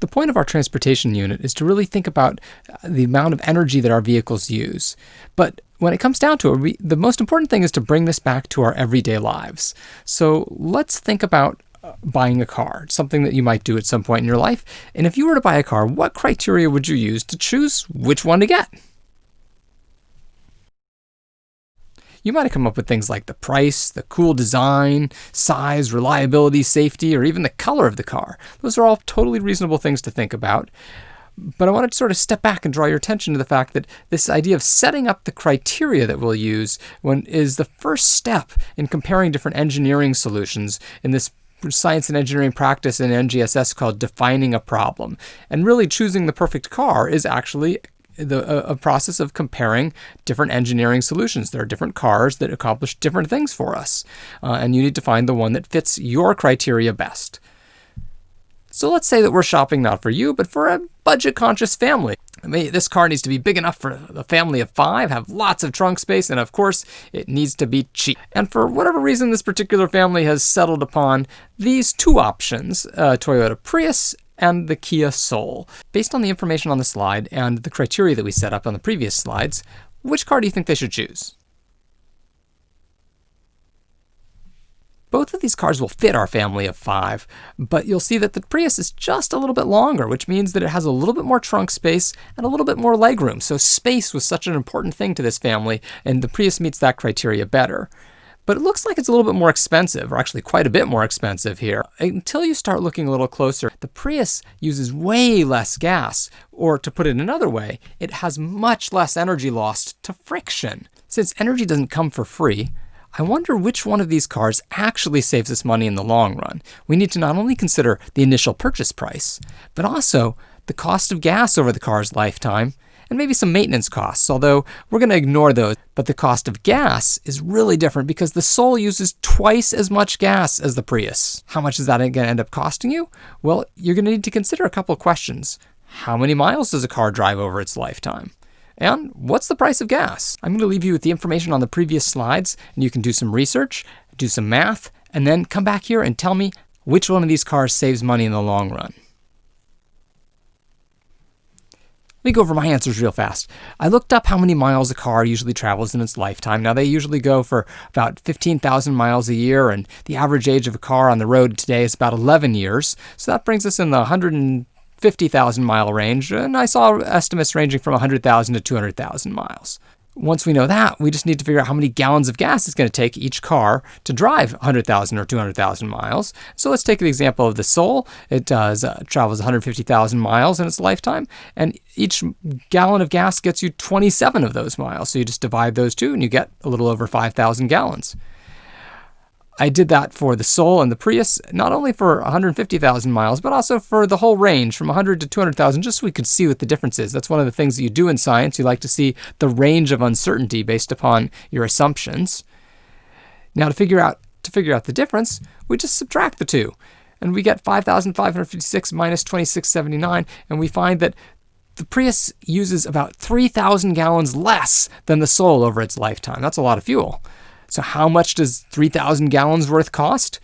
The point of our transportation unit is to really think about uh, the amount of energy that our vehicles use. But when it comes down to it, we, the most important thing is to bring this back to our everyday lives. So let's think about uh, buying a car, something that you might do at some point in your life. And if you were to buy a car, what criteria would you use to choose which one to get? You might have come up with things like the price, the cool design, size, reliability, safety, or even the color of the car. Those are all totally reasonable things to think about. But I wanted to sort of step back and draw your attention to the fact that this idea of setting up the criteria that we'll use when is the first step in comparing different engineering solutions in this science and engineering practice in NGSS called defining a problem. And really choosing the perfect car is actually the, a, process of comparing different engineering solutions. There are different cars that accomplish different things for us, uh, and you need to find the one that fits your criteria best. So let's say that we're shopping not for you, but for a budget conscious family. I mean, this car needs to be big enough for a family of five, have lots of trunk space, and of course, it needs to be cheap. And for whatever reason, this particular family has settled upon these two options uh, Toyota Prius and the Kia Soul. Based on the information on the slide and the criteria that we set up on the previous slides, which car do you think they should choose? Both of these cars will fit our family of five, but you'll see that the Prius is just a little bit longer, which means that it has a little bit more trunk space and a little bit more legroom. So space was such an important thing to this family, and the Prius meets that criteria better but it looks like it's a little bit more expensive, or actually quite a bit more expensive here. Until you start looking a little closer, the Prius uses way less gas, or to put it another way, it has much less energy lost to friction. Since energy doesn't come for free, I wonder which one of these cars actually saves us money in the long run. We need to not only consider the initial purchase price, but also the cost of gas over the car's lifetime and maybe some maintenance costs, although we're going to ignore those. But the cost of gas is really different because the Soul uses twice as much gas as the Prius. How much is that going to end up costing you? Well, you're going to need to consider a couple of questions. How many miles does a car drive over its lifetime? And what's the price of gas? I'm going to leave you with the information on the previous slides, and you can do some research, do some math, and then come back here and tell me which one of these cars saves money in the long run. Let me go over my answers real fast. I looked up how many miles a car usually travels in its lifetime. Now, they usually go for about 15,000 miles a year, and the average age of a car on the road today is about 11 years. So that brings us in the 150,000 mile range, and I saw estimates ranging from 100,000 to 200,000 miles. Once we know that, we just need to figure out how many gallons of gas it's going to take each car to drive 100,000 or 200,000 miles. So let's take the example of the Soul. It does uh, travels 150,000 miles in its lifetime, and each gallon of gas gets you 27 of those miles. So you just divide those two, and you get a little over 5,000 gallons. I did that for the Soul and the Prius, not only for 150,000 miles, but also for the whole range from 100 to 200,000, just so we could see what the difference is. That's one of the things that you do in science. You like to see the range of uncertainty based upon your assumptions. Now, to figure out to figure out the difference, we just subtract the two, and we get 5,556 minus 2679, and we find that the Prius uses about 3,000 gallons less than the Soul over its lifetime. That's a lot of fuel. So how much does 3,000 gallons worth cost?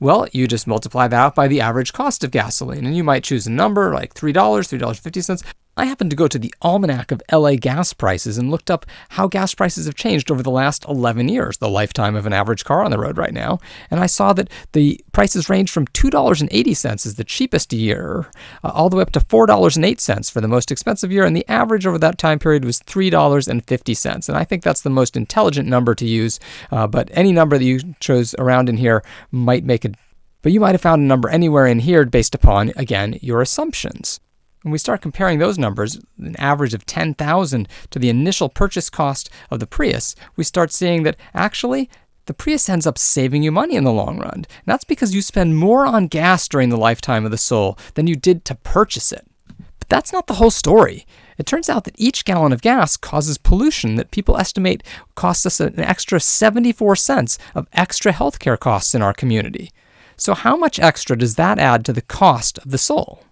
Well, you just multiply that out by the average cost of gasoline, and you might choose a number like $3, $3.50. I happened to go to the Almanac of LA gas prices and looked up how gas prices have changed over the last 11 years, the lifetime of an average car on the road right now. And I saw that the prices range from $2.80 is the cheapest year, uh, all the way up to $4.08 for the most expensive year. And the average over that time period was $3.50. And I think that's the most intelligent number to use. Uh, but any number that you chose around in here might make it. But you might have found a number anywhere in here based upon, again, your assumptions. When we start comparing those numbers, an average of 10,000 to the initial purchase cost of the Prius, we start seeing that actually the Prius ends up saving you money in the long run. And that's because you spend more on gas during the lifetime of the Soul than you did to purchase it. But that's not the whole story. It turns out that each gallon of gas causes pollution that people estimate costs us an extra 74 cents of extra healthcare costs in our community. So, how much extra does that add to the cost of the Soul?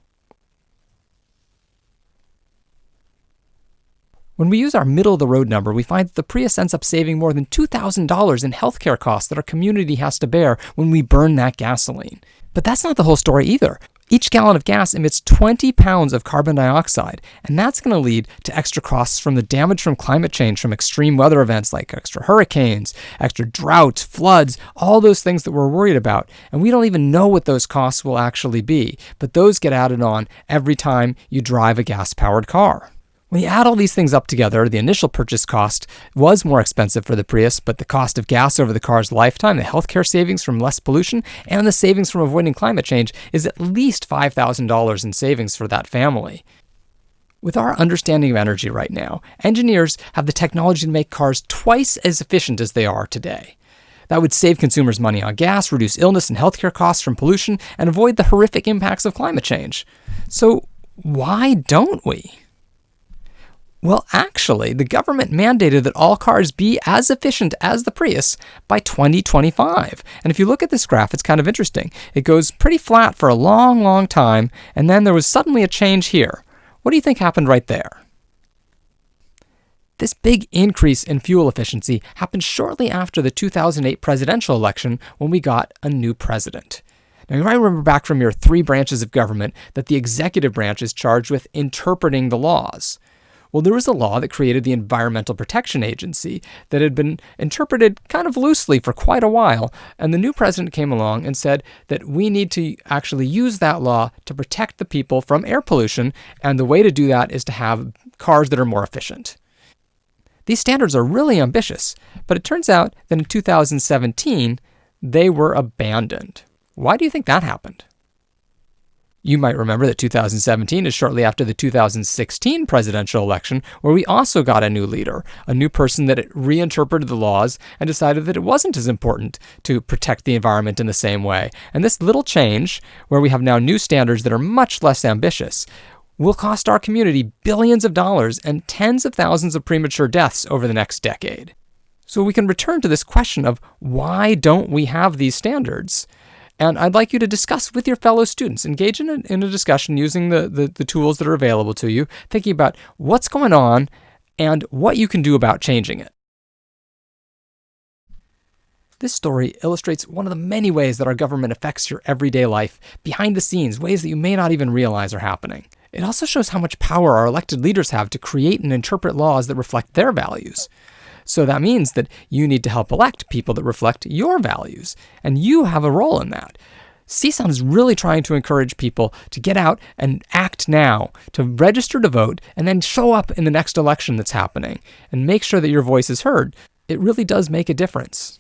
When we use our middle of the road number, we find that the Prius ends up saving more than $2,000 in healthcare costs that our community has to bear when we burn that gasoline. But that's not the whole story either. Each gallon of gas emits 20 pounds of carbon dioxide, and that's going to lead to extra costs from the damage from climate change, from extreme weather events like extra hurricanes, extra droughts, floods, all those things that we're worried about. And we don't even know what those costs will actually be, but those get added on every time you drive a gas powered car. When you add all these things up together, the initial purchase cost was more expensive for the Prius, but the cost of gas over the car's lifetime, the healthcare savings from less pollution, and the savings from avoiding climate change is at least $5,000 in savings for that family. With our understanding of energy right now, engineers have the technology to make cars twice as efficient as they are today. That would save consumers money on gas, reduce illness and healthcare costs from pollution, and avoid the horrific impacts of climate change. So, why don't we? Well, actually, the government mandated that all cars be as efficient as the Prius by 2025. And if you look at this graph, it's kind of interesting. It goes pretty flat for a long, long time, and then there was suddenly a change here. What do you think happened right there? This big increase in fuel efficiency happened shortly after the 2008 presidential election when we got a new president. Now, you might remember back from your three branches of government that the executive branch is charged with interpreting the laws. Well, there was a law that created the Environmental Protection Agency that had been interpreted kind of loosely for quite a while. And the new president came along and said that we need to actually use that law to protect the people from air pollution. And the way to do that is to have cars that are more efficient. These standards are really ambitious, but it turns out that in 2017, they were abandoned. Why do you think that happened? You might remember that 2017 is shortly after the 2016 presidential election, where we also got a new leader, a new person that reinterpreted the laws and decided that it wasn't as important to protect the environment in the same way. And this little change, where we have now new standards that are much less ambitious, will cost our community billions of dollars and tens of thousands of premature deaths over the next decade. So we can return to this question of why don't we have these standards? And I'd like you to discuss with your fellow students, engage in a, in a discussion using the, the, the tools that are available to you, thinking about what's going on and what you can do about changing it. This story illustrates one of the many ways that our government affects your everyday life, behind the scenes, ways that you may not even realize are happening. It also shows how much power our elected leaders have to create and interpret laws that reflect their values. So that means that you need to help elect people that reflect your values, and you have a role in that. CSUN is really trying to encourage people to get out and act now, to register to vote, and then show up in the next election that's happening, and make sure that your voice is heard. It really does make a difference.